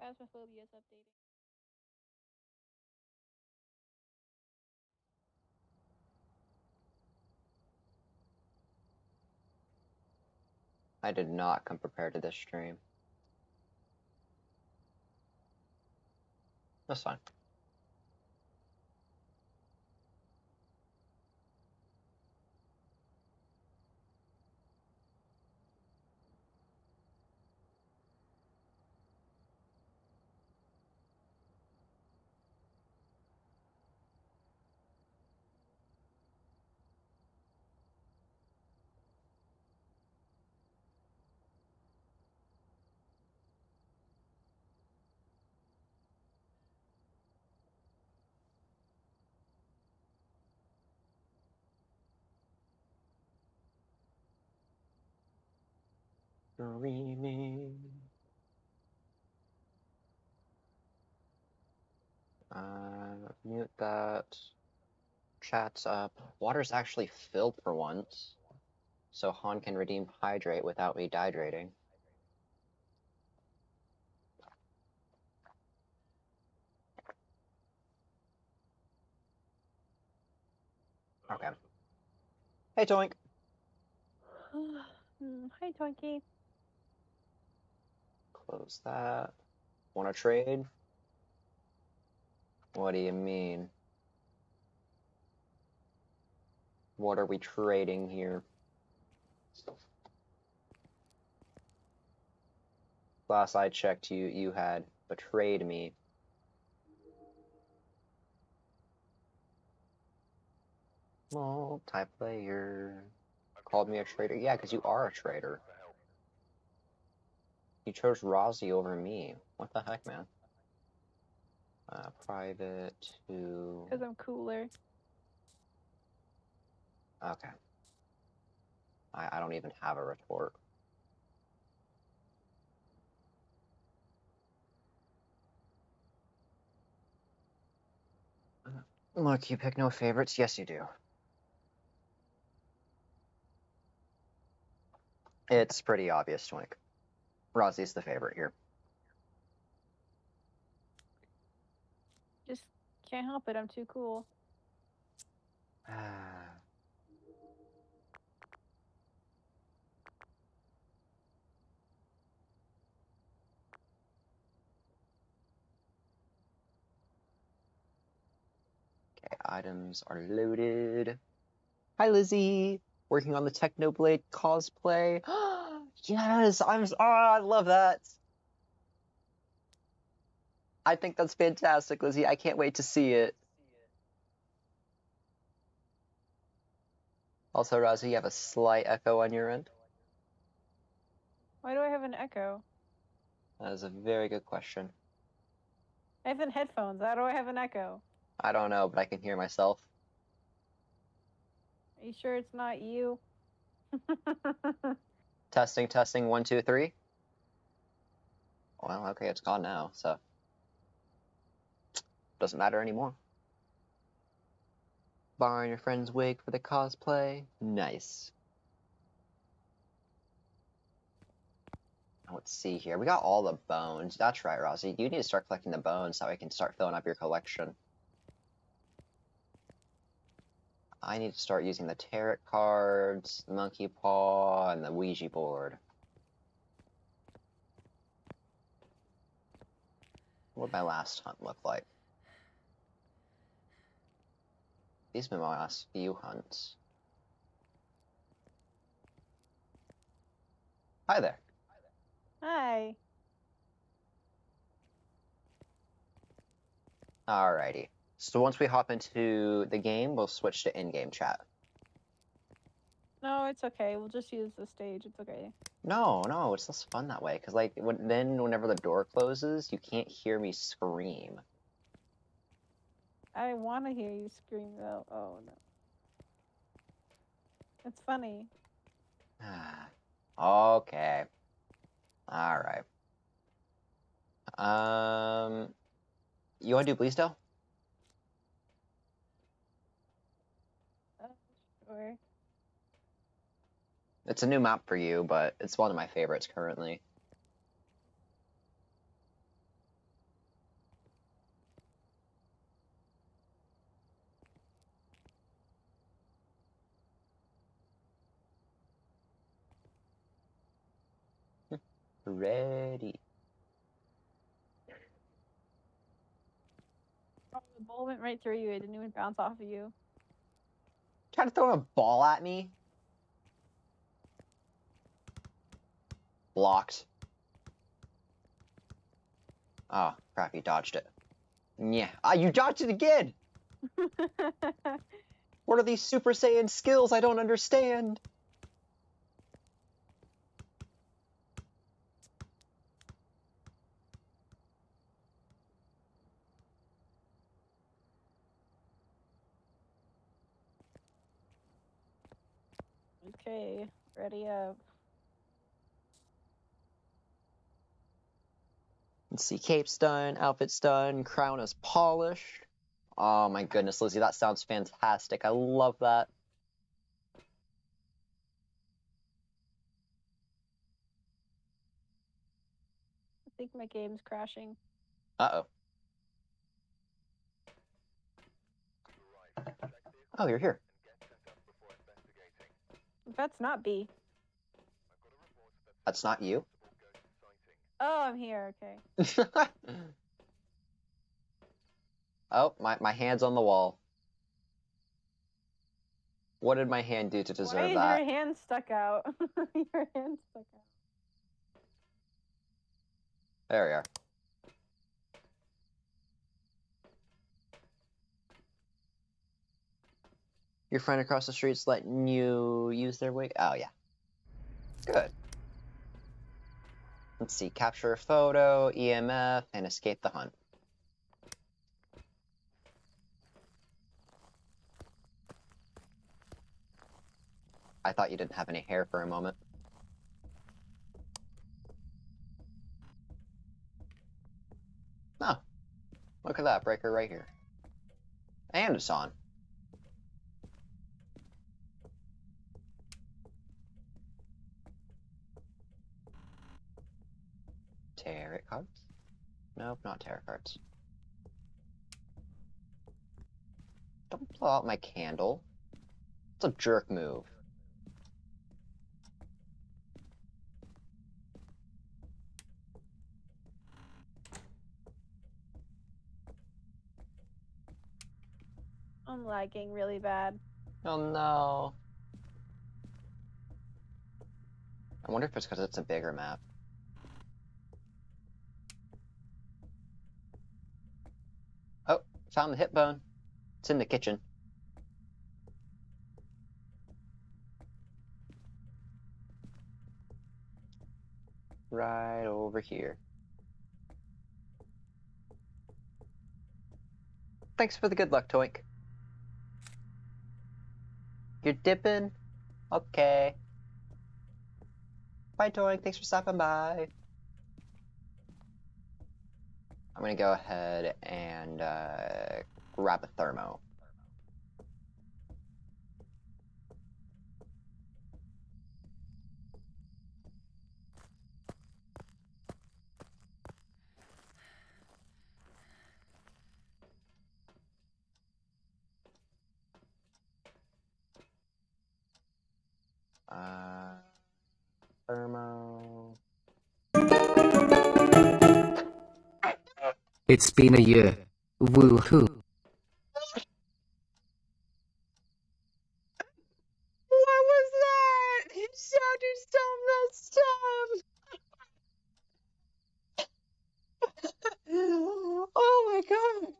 Phasmophobia is updating. I did not come prepared to this stream. That's fine. Dreaming. Uh, mute that. Chat's up. Water's actually filled for once. So Han can redeem hydrate without me dehydrating. Okay. Hey, Toink. Hmm, Hi, Twinkie. Close that. Want to trade? What do you mean? What are we trading here? Last I checked, you you had betrayed me. Multiplayer. Called me a traitor. Yeah, because you are a traitor. You chose Rozzy over me. What the heck, man? Uh, private to. Because I'm cooler. Okay. I, I don't even have a retort. Look, you pick no favorites. Yes, you do. It's pretty obvious, Twink. Rozzy's the favorite here. Just can't help it. I'm too cool. Okay, items are loaded. Hi, Lizzie. Working on the Technoblade cosplay. yes, I'm. Oh, I love that. I think that's fantastic, Lizzie. I can't wait to see it. Also, Razi, you have a slight echo on your end. Why do I have an echo? That is a very good question. I have headphones. How do I have an echo? I don't know, but I can hear myself. Are you sure it's not you? Testing, testing, one, two, three. Well, okay, it's gone now, so doesn't matter anymore. Borrowing your friend's wig for the cosplay. Nice. Let's see here. We got all the bones. That's right, Rossi. You need to start collecting the bones so I can start filling up your collection. I need to start using the tarot cards, the monkey paw, and the Ouija board. What did my last hunt look like? These have been my last few hunts. Hi there. Hi. Alrighty. So once we hop into the game, we'll switch to in-game chat. No, it's okay. We'll just use the stage. It's okay. No, no, it's less fun that way. Because like, when, then whenever the door closes, you can't hear me scream. I want to hear you scream though. Oh no. It's funny. okay. All right. Um, you want to do Bleasdale? Or it's a new map for you, but it's one of my favorites currently. Ready. Oh, the ball went right through you. It didn't even bounce off of you. Trying to throw a ball at me? Blocked. Oh, crap, you dodged it. Yeah. Ah, you dodged it again! What are these Super Saiyan skills I don't understand? Ready up. Let's see, cape's done, outfit's done, crown is polished. Oh my goodness, Lizzie, that sounds fantastic. I love that. I think my game's crashing. Uh-oh. Oh, you're here. That's not B. That's not you? Oh, I'm here. Okay. oh, my, my hand's on the wall. What did my hand do to deserve Why is that? your hand stuck out? your hand stuck out. There we are. Your friend across the street's letting you use their wig? Oh, yeah. Good. Let's see. Capture a photo, EMF, and escape the hunt. I thought you didn't have any hair for a moment. Oh, look at that breaker right here. And it's on. Tarot cards? Nope, not tarot cards. Don't blow out my candle. It's a jerk move. I'm lagging really bad. Oh no. I wonder if it's because it's a bigger map. Found the hip bone. It's in the kitchen. Right over here. Thanks for the good luck, Toink. You're dipping? Okay. Bye, Toink. Thanks for stopping by. I'm gonna go ahead and uh, grab a thermo. Uh, thermo. It's been a year. Woohoo. What was that? It sounded so messed up. oh my god.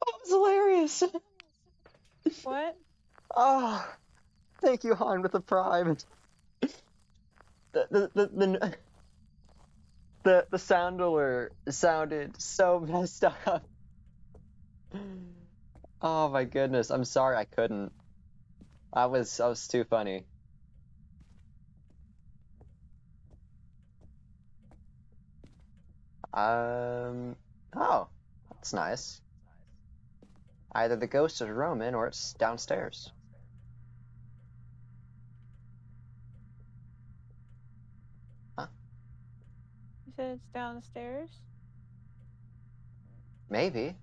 That was hilarious. What? Oh, thank you, Han, with the prime. The the the the, the, the sound alert sounded so messed up. Oh my goodness, I'm sorry I couldn't. I was I was too funny. Um. Oh, that's nice. Either the ghost is Roman or it's downstairs. It's downstairs? Maybe.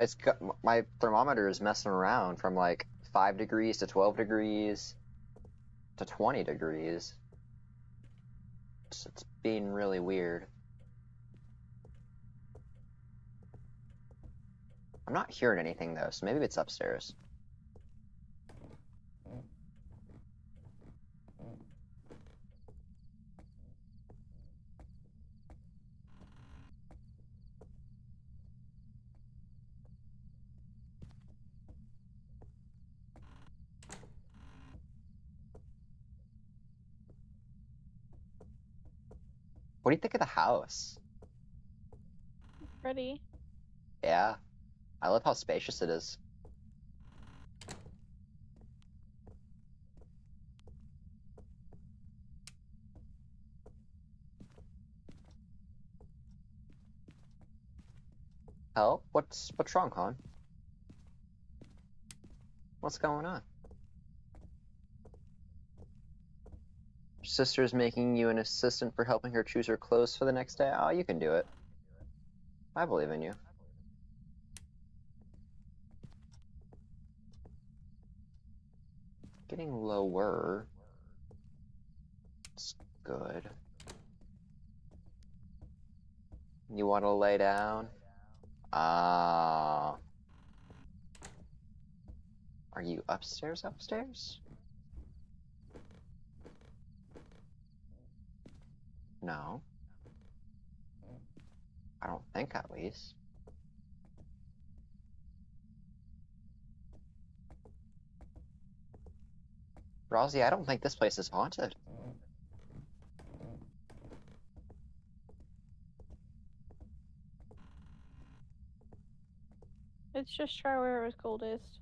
It's my thermometer is messing around from like 5 degrees to 12 degrees to 20 degrees. It's, it's being really weird. I'm not hearing anything though, so maybe it's upstairs. What do you think of the house? Pretty. Yeah. I love how spacious it is. Help? What's what's wrong, hon? What's going on? Sister's making you an assistant for helping her choose her clothes for the next day? Oh, you can do it. I believe in you. Getting lower. It's good. You want to lay down? Ah. Are you upstairs upstairs? No. I don't think at least. Rosie, I don't think this place is haunted. Let's just try where it was coldest.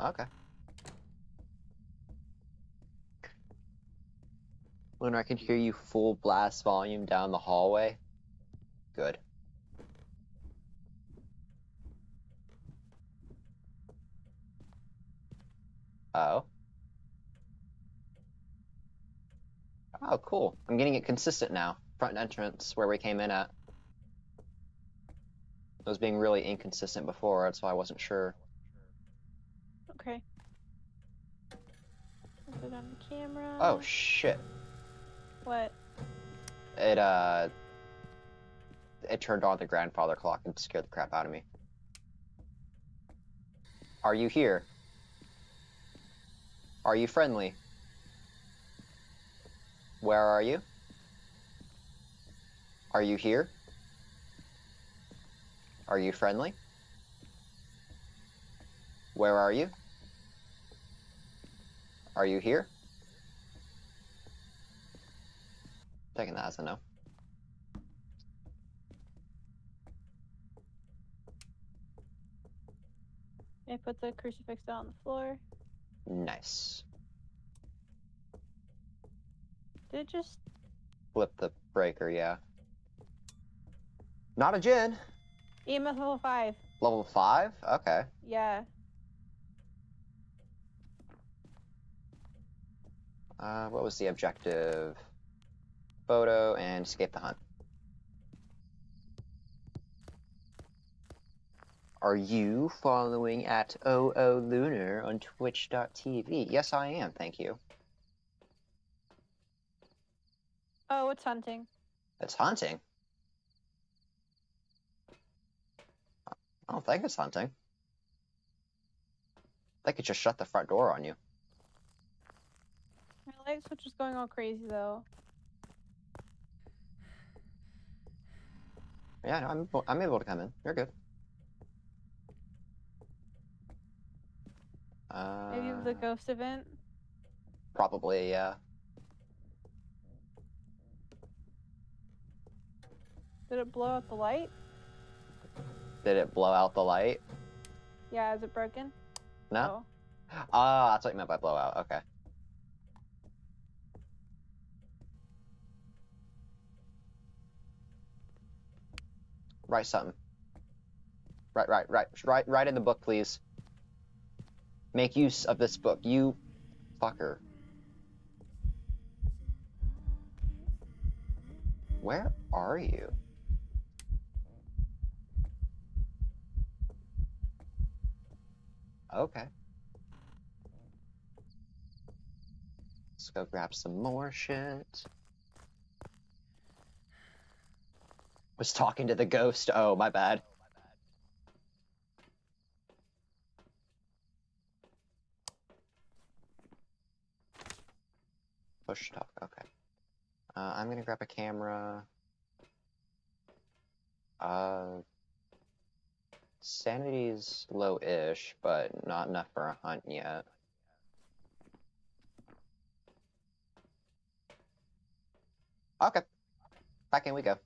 Okay. Lunar, I can hear you full blast volume down the hallway. Good. Oh. Oh, cool. I'm getting it consistent now. Front entrance where we came in at. It was being really inconsistent before, that's why I wasn't sure. Okay. Put it on the camera. Oh, shit. What? It, uh... It turned on the grandfather clock and scared the crap out of me. Are you here? Are you friendly? Where are you? Are you here? Are you friendly? Where are you? Are you here? Taking that as a no. I put the crucifix down on the floor. Nice. Did it just Flip the breaker, yeah. Not a Jinn. EMF level five? Level 5? Okay. Yeah. Uh, what was the objective? Photo and escape the hunt. Are you following at OO Lunar on twitch.tv? Yes, I am, thank you. Oh, it's hunting. It's hunting. I don't think it's hunting. I think it just shut the front door on you. My light switch is going all crazy though. Yeah, no, I'm, able- I'm able to come in. You're good. Uh, Maybe the ghost event. Probably, yeah. Did it blow out the light? Did it blow out the light? Yeah, is it broken? No? Oh. Ah, that's what you meant by blowout. Okay. Write something. Right, right, right, right, write in the book, please. Make use of this book, you fucker. Where are you? Okay. Let's go grab some more shit. Was talking to the ghost. Oh, my bad. Push talk. Okay. Uh, I'm gonna grab a camera. Uh, sanity's low-ish, but not enough for a hunt yet. Okay. Back in we go.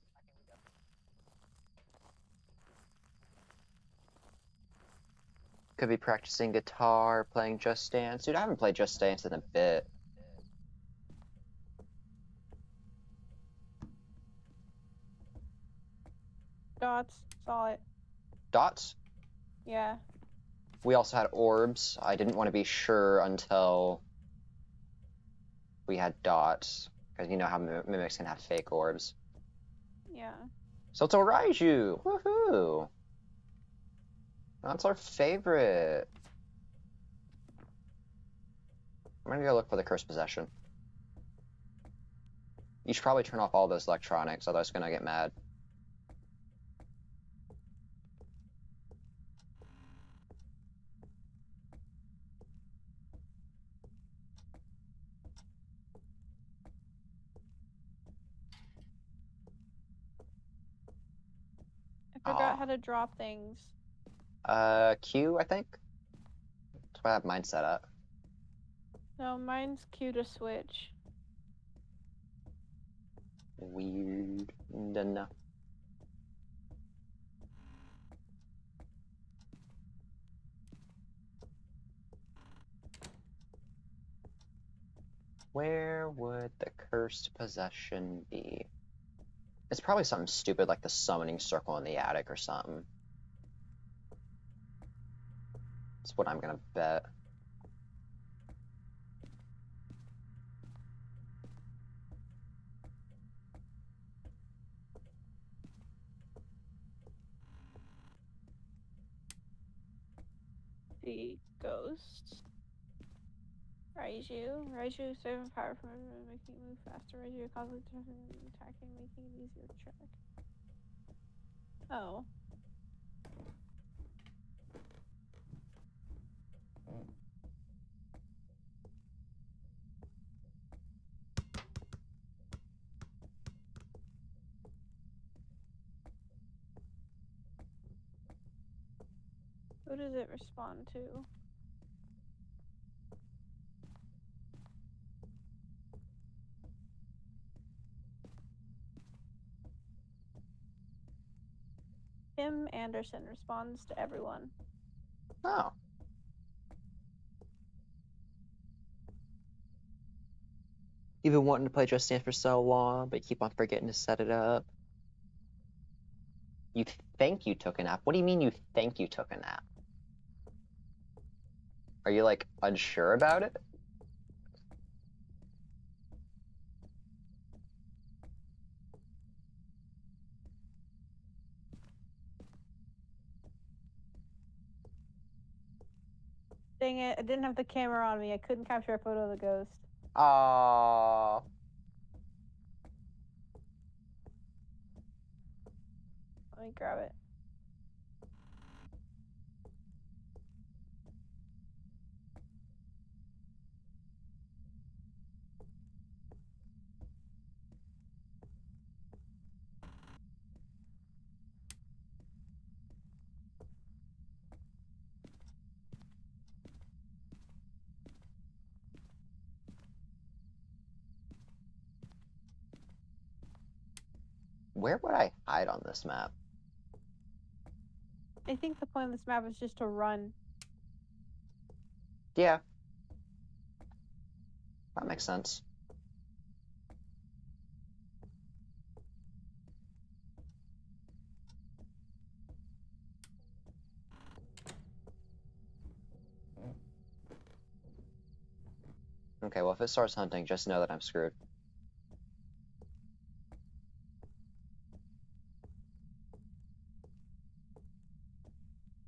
Could be practicing guitar, playing Just Dance. Dude, I haven't played Just Dance in a bit. Dots. Saw it. Dots? Yeah. We also had orbs. I didn't want to be sure until we had dots. Because you know how mim- mimics can have fake orbs. Yeah. So it's a Raiju! Woohoo! That's our favorite. I'm gonna go look for the cursed possession. You should probably turn off all those electronics, otherwise it's gonna get mad. I forgot Aw. how to drop things. Uh, Q, I think? That's what I have mine set up. No, mine's Q to switch. Weird. No. Where would the cursed possession be? It's probably something stupid like the summoning circle in the attic or something. That's what I'm gonna bet. The ghost. Raiju. Raiju saving power from making it move faster. Raiju constantly attacking, making it easier to track. Oh. Who does it respond to? Tim Anderson responds to everyone. Oh. You've been wanting to play Just Dance for so long, but you keep on forgetting to set it up. You think you took a nap? What do you mean you think you took a nap? Are you like unsure about it? Dang it, I didn't have the camera on me. I couldn't capture a photo of the ghost. Aww. Let me grab it. Where would I hide on this map? I think the point of this map is just to run. Yeah. That makes sense. Okay, well, if it starts hunting, just know that I'm screwed.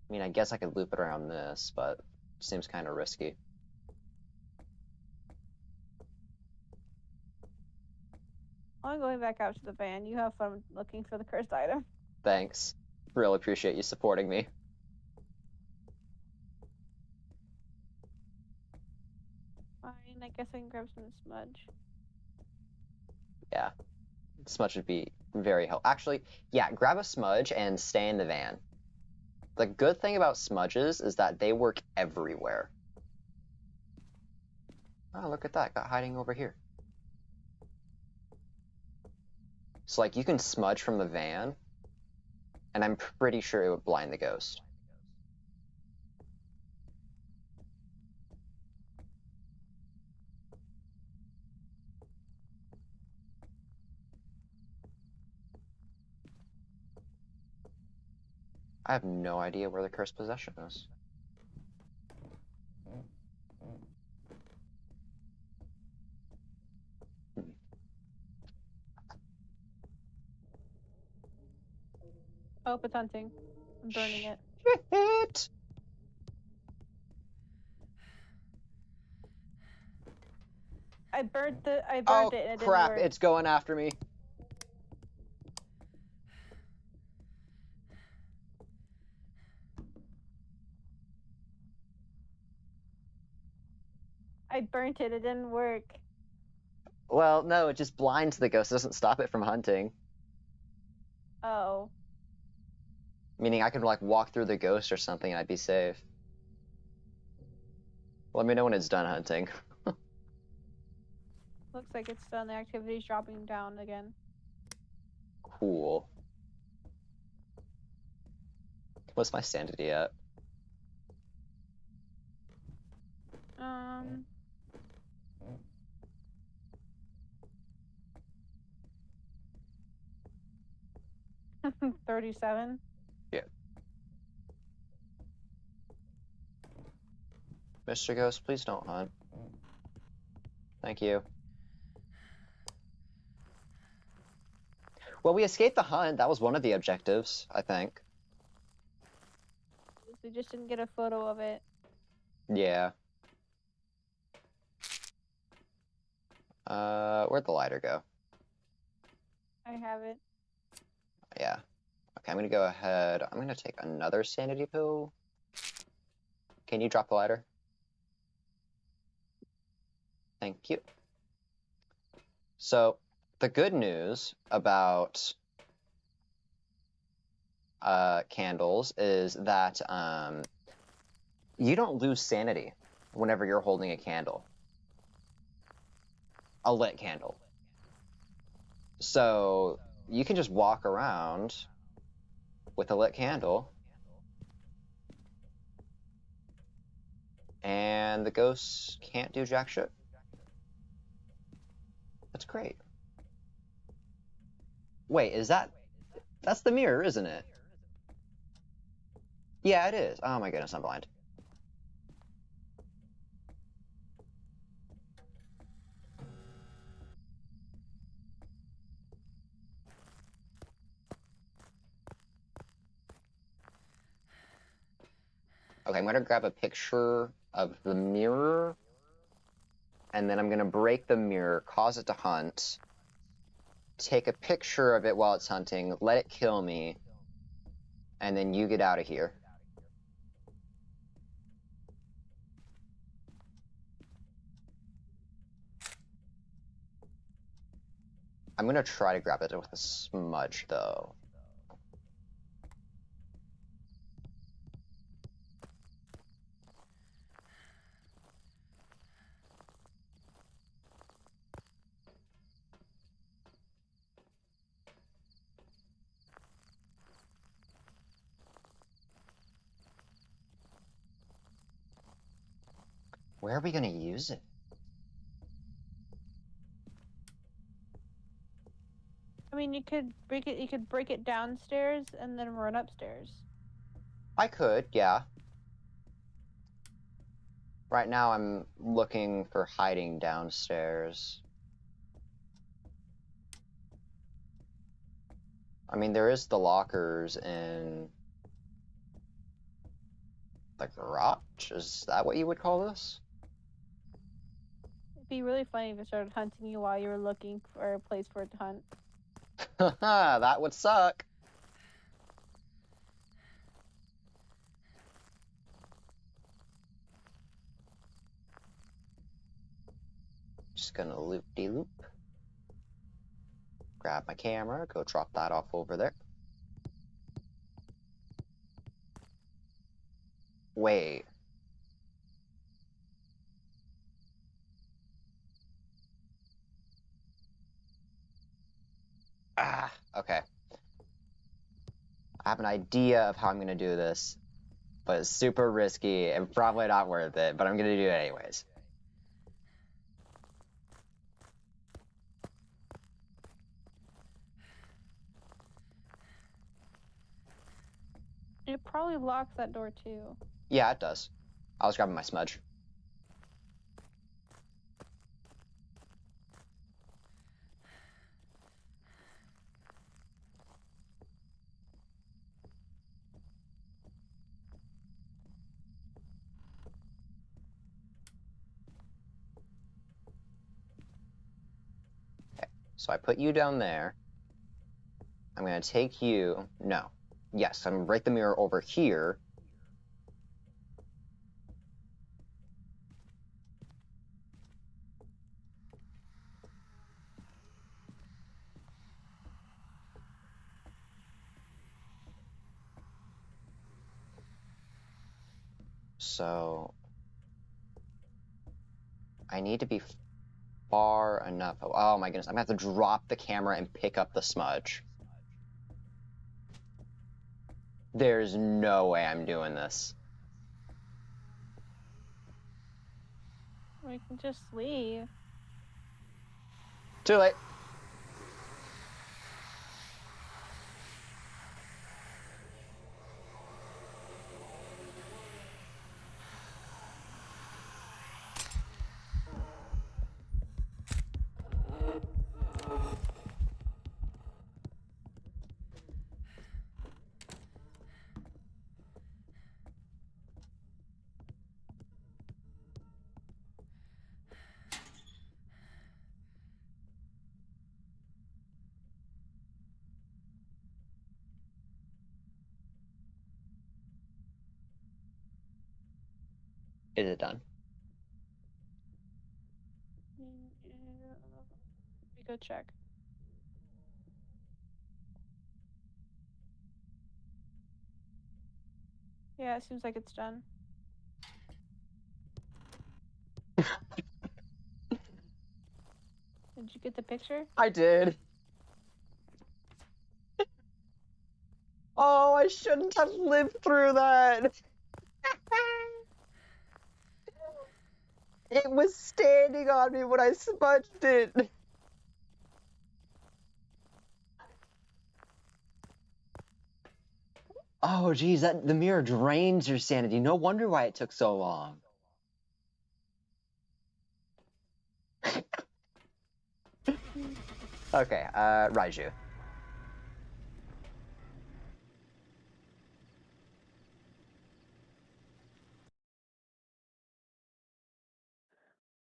I mean, I guess I could loop it around this, but seems kind of risky. I'm going back out to the van. You have fun looking for the cursed item. Thanks. Really appreciate you supporting me. Fine, I guess I can grab some smudge. Yeah. Smudge would be very helpful. Actually, yeah, grab a smudge and stay in the van. The good thing about smudges is that they work everywhere. Oh, look at that. Got hiding over here. So, like, you can smudge from the van, and I'm pretty sure it would blind the ghost. I have no idea where the cursed possession is. Oh, it's hunting. I'm burning it. Shit! I burnt the. I Oh it and it crap! It's going after me. I burnt it. It didn't work. Well, no, it just blinds the ghost. It doesn't stop it from hunting. Oh. Meaning I could like walk through the ghost or something and I'd be safe. Let me know when it's done hunting. Looks like it's done. The activity's dropping down again. Cool. What's my sanity at? Um. Thirty-seven. Yeah. Mr. Ghost, please don't hunt. Thank you. Well, we escaped the hunt. That was one of the objectives, I think. We just didn't get a photo of it. Yeah. Uh, where'd the lighter go? I have it. Yeah. Okay, I'm gonna go ahead. I'm gonna take another sanity pill. Can you drop the ladder? Thank you. So, the good news about uh, candles is that um, you don't lose sanity whenever you're holding a candle. A lit candle. So, you can just walk around with a lit candle and the ghosts can't do jack shit. That's great. Wait, is that that's the mirror, isn't it? Yeah, it is. Oh my goodness, I'm blind. Okay, I'm gonna grab a picture of the mirror, and then I'm gonna break the mirror, cause it to hunt, take a picture of it while it's hunting, let it kill me, and then you get out of here. I'm gonna try to grab it with a smudge, though. Where are we gonna use it? I mean, you could break it. You could break it downstairs and then run upstairs. I could, yeah. Right now I'm looking for hiding downstairs. I mean, there is the lockers in the garage. Is that what you would call this? Be really funny if it started hunting you while you were looking for a place for it to hunt. that would suck. Just gonna loop de loop. Grab my camera, go drop that off over there. Wait. Ah, okay. I have an idea of how I'm gonna do this, but it's super risky and probably not worth it, but I'm gonna do it anyways. It probably locks that door too. Yeah, it does. I was grabbing my smudge. So I put you down there. I'm gonna take you. No. Yes, I'm gonna break the mirror over here. So I need to be far enough. Oh my goodness, I'm gonna have to drop the camera and pick up the smudge. There's no way I'm doing this. We can just leave. Too late. Is it done? Mm, we go check. Yeah, it seems like it's done. Did you get the picture? I did. oh, I shouldn't have lived through that. it was standing on me when I smudged it. Oh, geez, that the mirror drains your sanity. No wonder why it took so long. okay, uh, Raiju.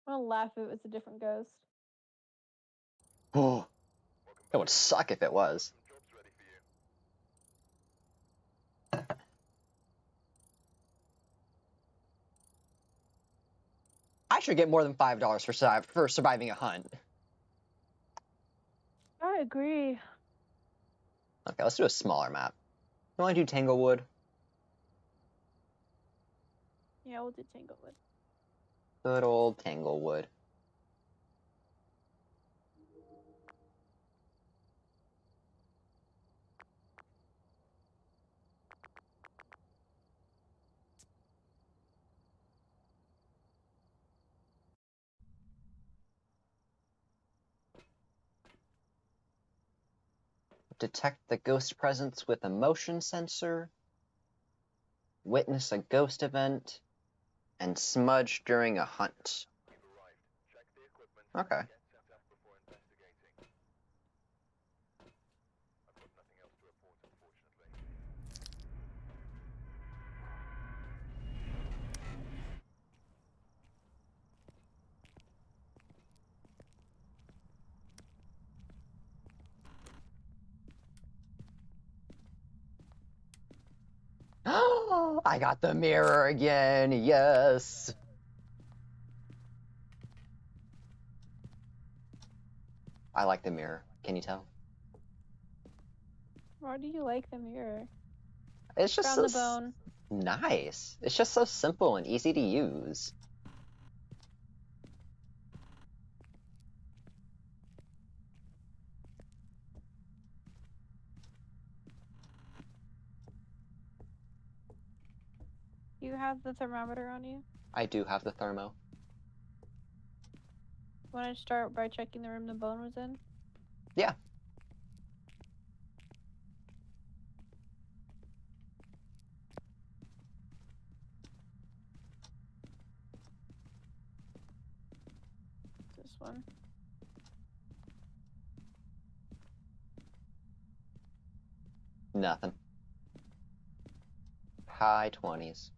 I'm gonna laugh if it was a different ghost. Oh, that would suck if it was. I should get more than five dollars for survive for surviving a hunt. I agree. Okay, let's do a smaller map. You want to do Tanglewood? Yeah, we'll do Tanglewood. Good old Tanglewood. Detect the ghost presence with a motion sensor. Witness a ghost event. And smudge during a hunt. Okay. I got the mirror again. Yes. I like the mirror. Can you tell? Why do you like the mirror? It's just Found so the bone. nice. It's just so simple and easy to use. You have the thermometer on you. I do have the thermo. Want to start by checking the room the bone was in? Yeah. This one. Nothing. High 20s.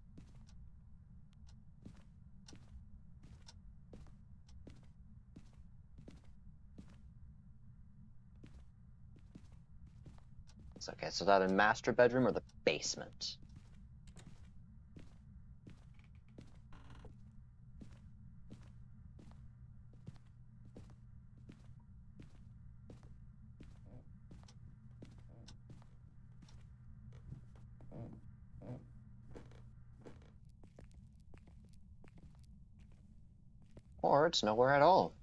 Okay, so that a master bedroom or the basement? Or it's nowhere at all.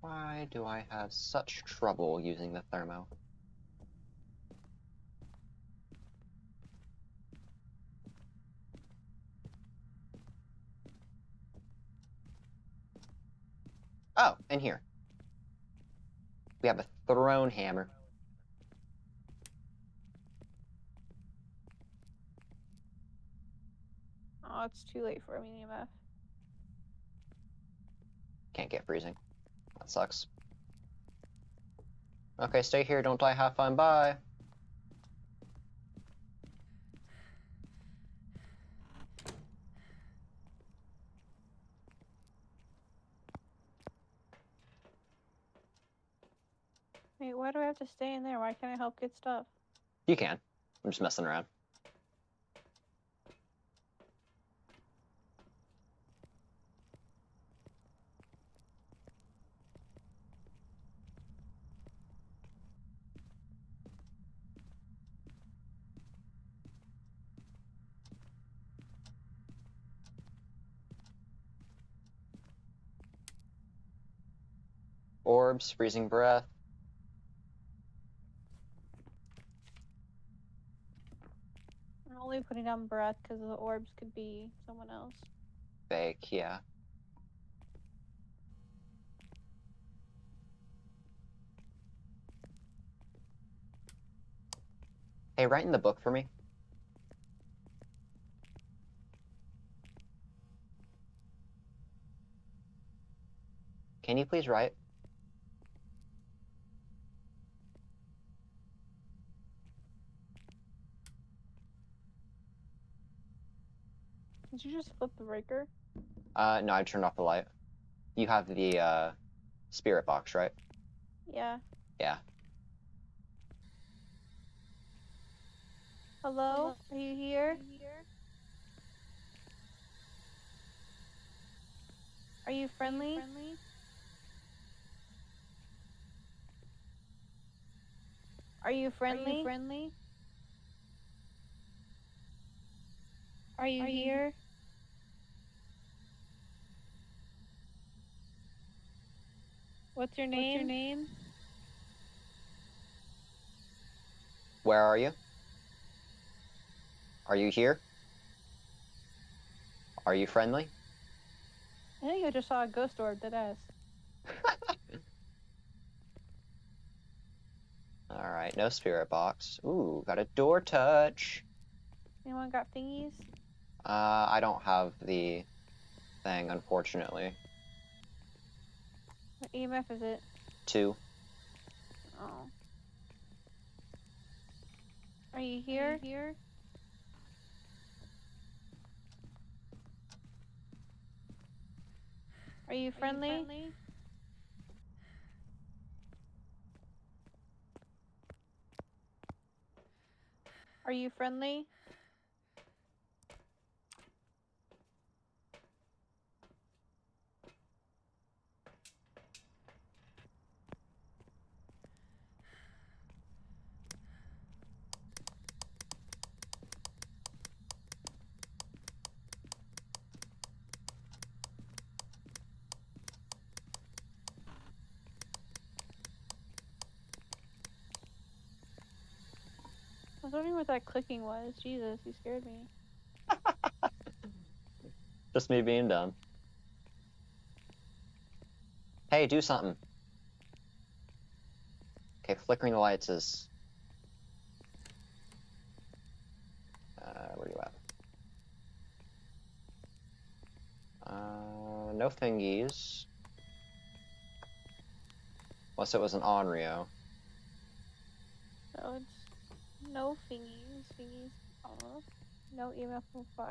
Why do I have such trouble using the thermo? Oh, in here. We have a thrown hammer. Oh, it's too late for an EMF. Can't get freezing. That sucks. Okay, stay here. Don't die. Have fun. Bye. Wait, why do I have to stay in there? Why can't I help get stuff? You can. I'm just messing around. Orbs, freezing breath. I'm only putting down breath because the orbs could be someone else. Fake, yeah. Hey, write in the book for me. Can you please write? Did you just flip the breaker? Uh, no, I turned off the light. You have the, uh, spirit box, right? Yeah. Yeah. Hello? Are you here? Are you friendly? Are you friendly? Are you friendly? Are you here? What's your name? What's your name? Where are you? Are you here? Are you friendly? I think I just saw a ghost orb that ass. Alright, no spirit box. Ooh, got a door touch. Anyone got thingies? Uh, I don't have the thing, unfortunately. What EMF is it? Two. Oh. Are you here? here? Are you friendly? Are you friendly? I was wondering what that clicking was. Jesus, you scared me. Just me being dumb. Hey, do something. Okay, flickering the lights is. Uh, where you at? Uh, no thingies. Unless it was an Onryo. No, it's no thingies. Thingies off. No EMF 5.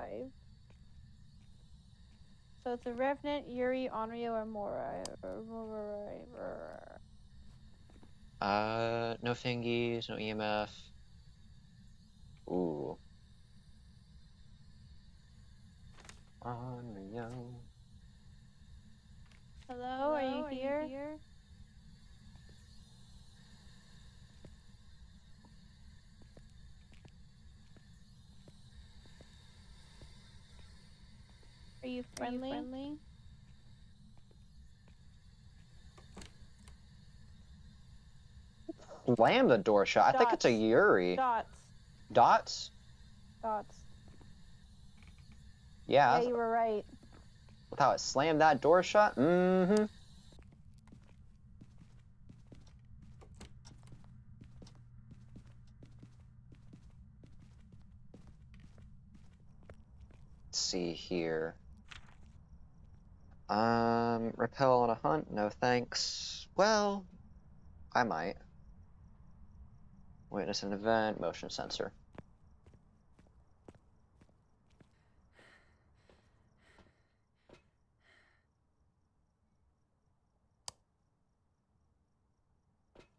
So it's a Revenant, Yurei, Onryo, or Mare. or Mare- Uh, no thingies, no EMF. Ooh. Onryo. Hello, are you here? Are you friendly? friendly? Slam the door shut. I think it's a Dots. Yurei. Dots. Dots? Dots. Yeah, Yeah, you were right. with how it slammed that door shut. Mm-hmm. See here. Um, repel on a hunt? No thanks. Well, I might. Witness an event, motion sensor.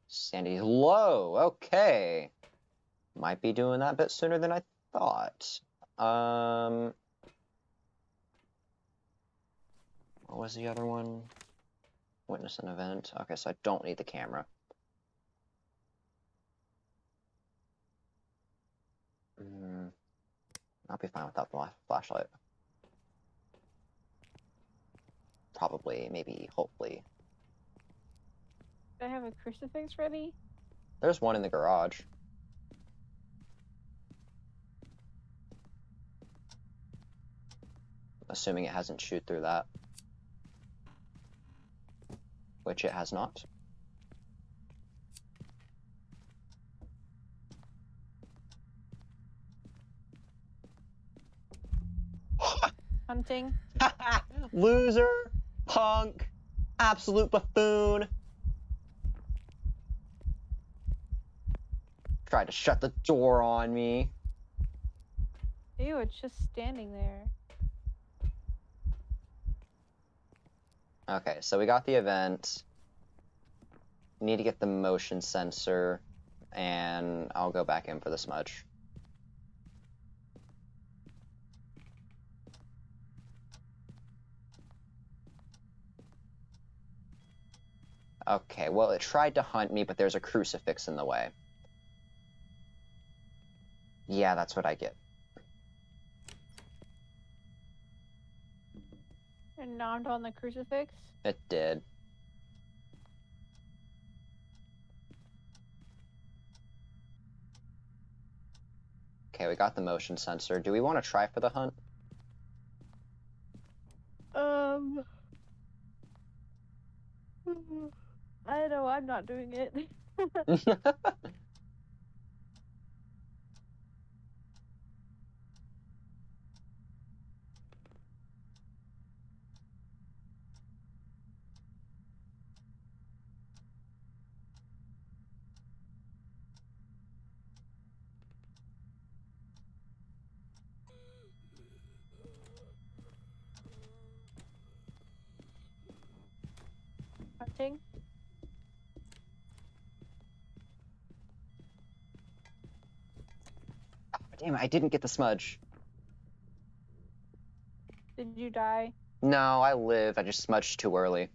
Sandy's low. Okay. Might be doing that bit sooner than I thought. Um. What was the other one? Witness an event. Okay, so I don't need the camera. Mm, I'll be fine without the flashlight. Probably, maybe, hopefully. Do I have a crucifix ready? There's one in the garage. Assuming it hasn't chewed through that. Which it has not. Hunting. Loser! Punk! Absolute buffoon! Tried to shut the door on me. Ew, it's just standing there. Okay, so we got the event. Need to get the motion sensor, and I'll go back in for the smudge. Okay, well, it tried to hunt me, but there's a crucifix in the way. Yeah, that's what I get. And nommed on the crucifix. It did. Okay, we got the motion sensor. Do we want to try for the hunt? Um. I know I'm not doing it. Hunting. Oh, damn it, I didn't get the smudge. Did you die? No, I live. I just smudged too early.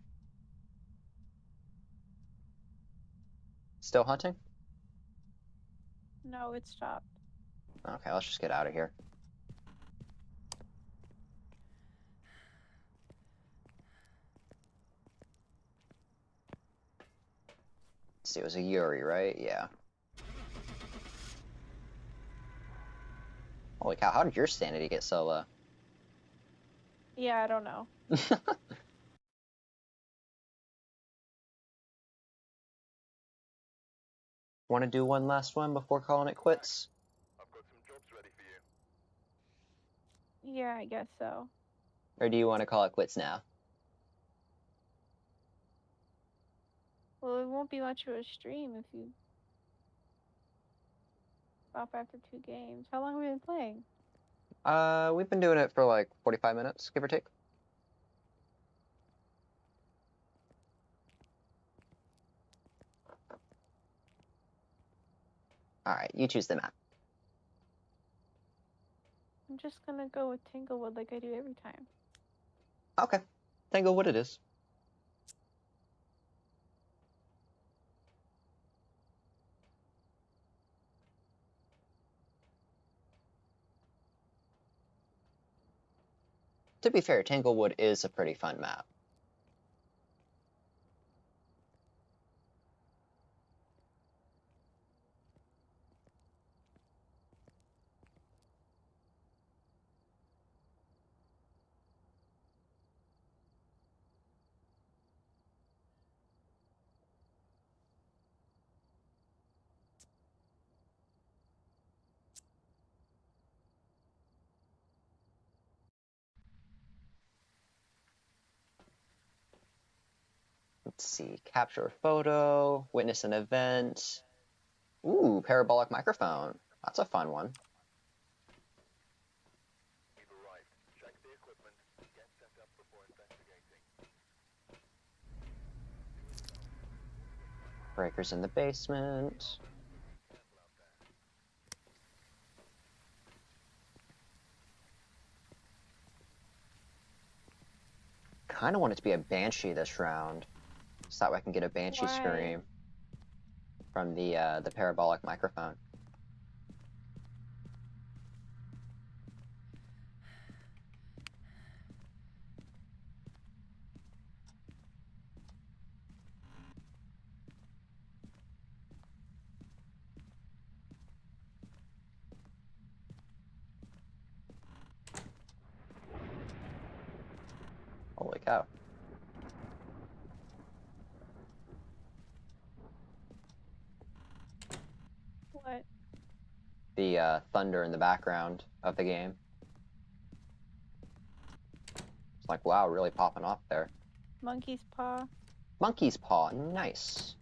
Still hunting? No, it stopped. Okay, let's just get out of here. It was a Yurei, right? Yeah. Holy cow, how did your sanity get so low? Yeah, I don't know. Want to do one last one before calling it quits? Yeah, I guess so. Or do you want to call it quits now? Well, it won't be much of a stream if you stop after two games. How long have we been playing? Uh, we've been doing it for like 45 minutes, give or take. Alright, you choose the map. I'm just gonna go with Tanglewood like I do every time. Okay. Tango what it is. To be fair, Tanglewood is a pretty fun map. Let's see. Capture a photo, witness an event. Ooh, parabolic microphone. That's a fun one. Breakers in the basement. Kind of want it to be a banshee this round, so that way I can get a banshee Why? scream from the uh, the parabolic microphone. Holy cow. What? The uh, thunder in the background of the game. It's like, wow, really popping off there. Monkey's paw? Monkey's paw, nice.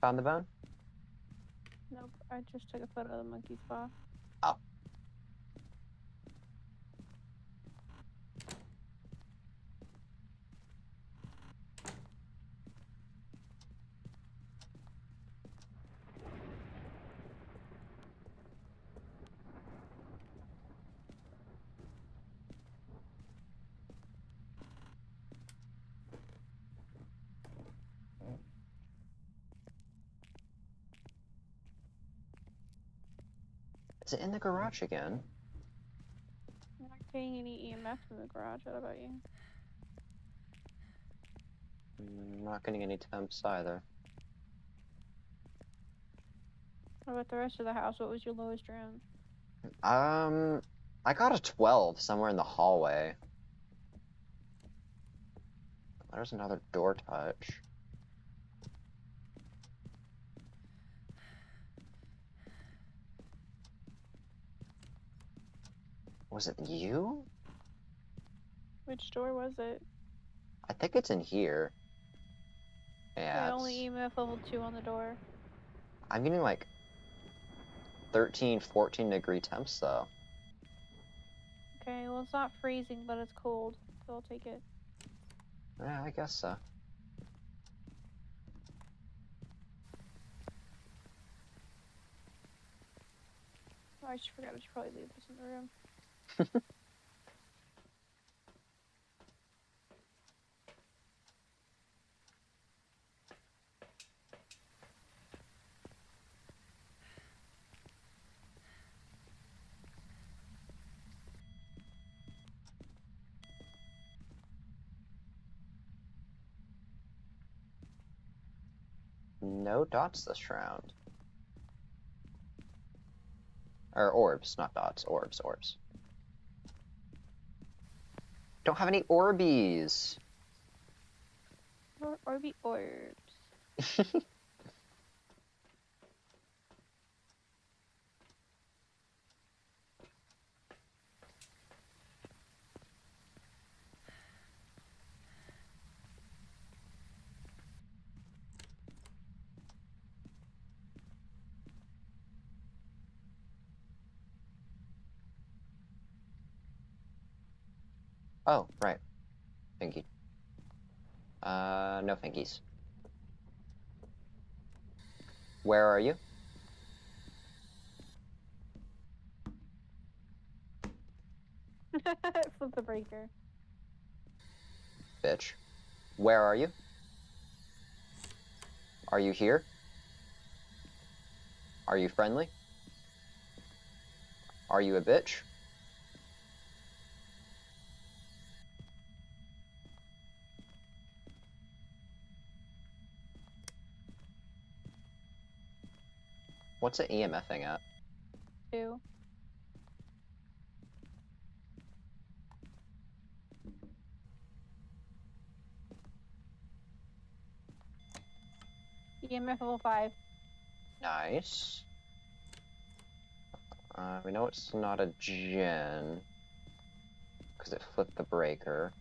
Found the bone? I just took a photo of the monkey's paw. Is it in the garage again? I'm not getting any EMF in the garage. What about you? Mm, Not getting any temps either. What about the rest of the house? What was your lowest round? Um, I got a 12 somewhere in the hallway. There's another door touch. Was it you? Which door was it? I think it's in here. Yeah, Yeah, only EMF level 2 on the door. I'm getting like 13, 14 degree temps though. Okay, well, it's not freezing, but it's cold, so I'll take it. Yeah, I guess so. Oh, I just forgot I should probably leave this in the room. No dots this round. Or orbs, not dots. Orbs, orbs. Don't have any Orbeez. Or, or be orbs. Oh, right. Finky. Uh, no Finkies. Where are you? Flip the breaker. Bitch. Where are you? Are you here? Are you friendly? Are you a bitch? What's it EMFing at? Two. EMF level five. Nice. Uh, we know it's not a Jinn. Because it flipped the breaker.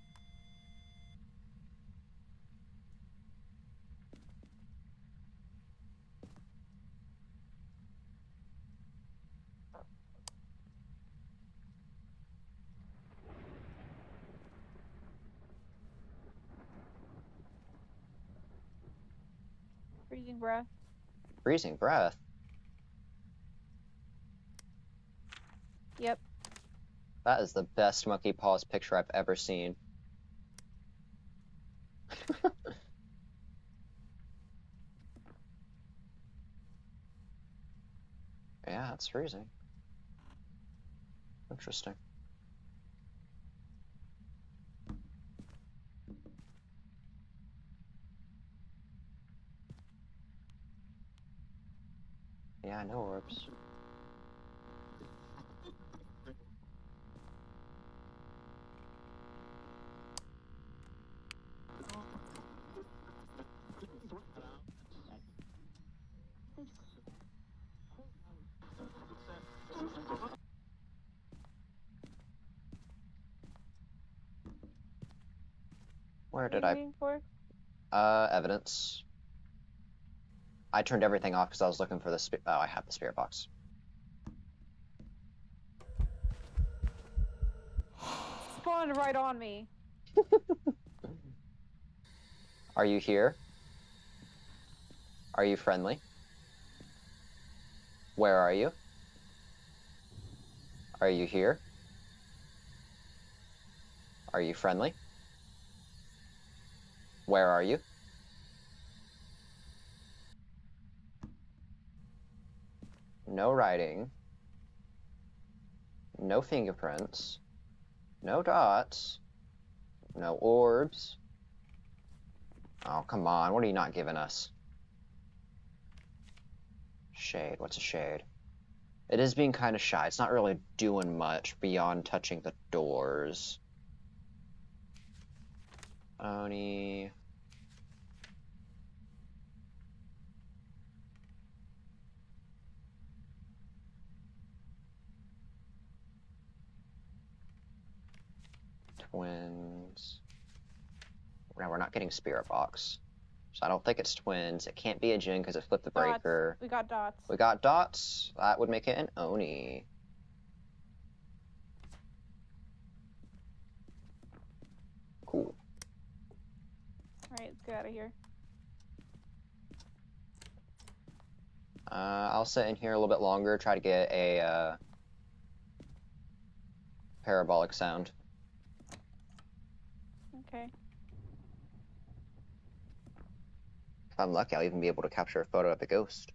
Freezing breath. Freezing breath. Yep. That is the best monkey paws picture I've ever seen. yeah, it's freezing. Interesting. Yeah, no orbs. Where did I for? Uh, evidence. I turned everything off because I was looking for the spi- Oh, I have the spirit box. Spawned right on me. Are you here? Are you friendly? Where are you? Are you here? Are you friendly? Where are you? No writing. No fingerprints. No dots. No orbs. Oh, come on. What are you not giving us? Shade. What's a shade? It is being kind of shy. It's not really doing much beyond touching the doors. Oni. twins. Now we're not getting spirit box. So I don't think it's twins. It can't be a Jinn because it flipped the dots. breaker. We got dots. We got dots. That would make it an Oni. Cool. Alright, let's get out of here. Uh, I'll sit in here a little bit longer, try to get a uh, parabolic sound. Okay. If I'm lucky, I'll even be able to capture a photo of the ghost.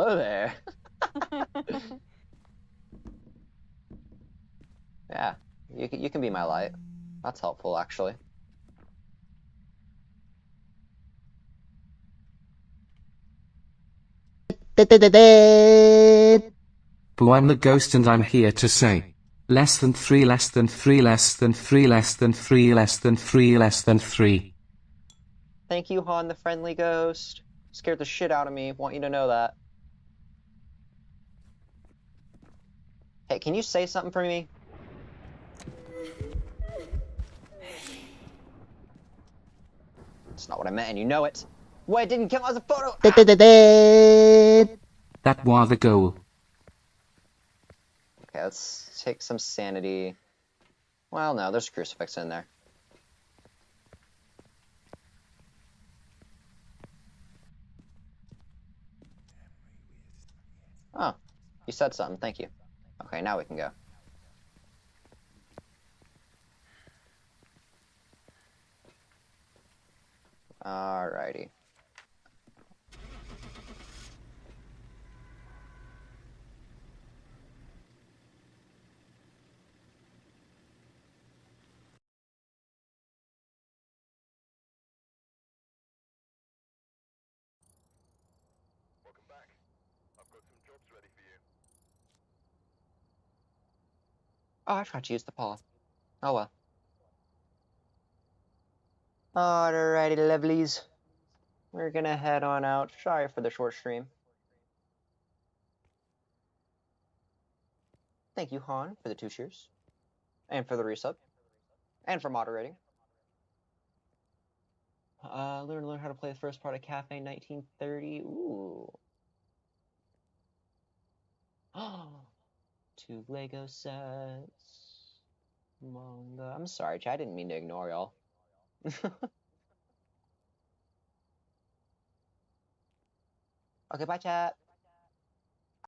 Hello there. Yeah, you can, you can be my light. That's helpful, actually. Boo, I'm the ghost and I'm here to say. Less than three, less than three, less than three, less than three, less than three, less than three. Thank you, Han, the friendly ghost. Scared the shit out of me. Want you to know that. Hey, can you say something for me? That's not what I meant, and you know it. What? It didn't count as a photo. That was the goal. Okay, let's take some sanity. Well, no, there's a crucifix in there. Oh, you said something. Thank you. Okay, now we can go. Alrighty. Oh, I forgot to use the paw. Oh well. Alrighty, lovelies. We're gonna head on out. Sorry for the short stream. Thank you, Han, for the two cheers. And for the resub. And for moderating. Uh, learn learn how to play the first part of Cafe 1930. Ooh. Two Lego sets. Manga. Uh, I'm sorry, chat. I didn't mean to ignore y'all. okay, bye, chat.